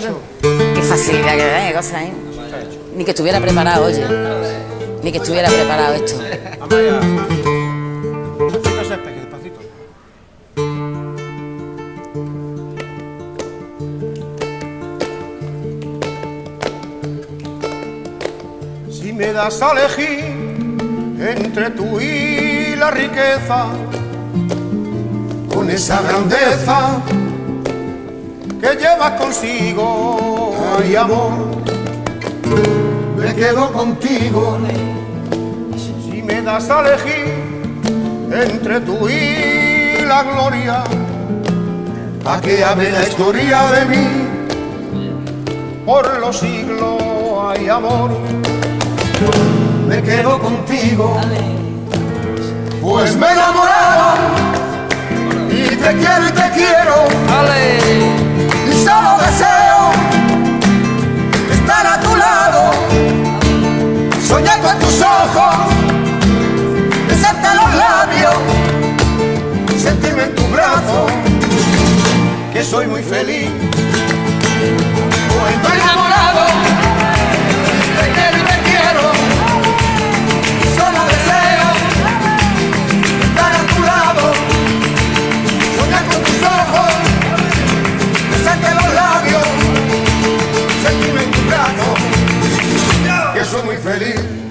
Qué facilidad que da, qué cosa, ¿eh? Ni que estuviera preparado, oye. Ni que estuviera preparado esto. Si me das a elegir entre tú y la riqueza, con esa grandeza que llevas consigo, ay amor, me quedo contigo. Si me das a elegir entre tú y la gloria, a que hable la historia de mí, por los siglos hay amor, me quedo contigo, pues me he enamorado y te quiero y te quiero, y que soy muy feliz. Estoy enamorado te quiero y te quiero. Solo deseo estar a tu lado, soñar con tus ojos, besarte los labios, sentirme tu brazo, que soy muy feliz.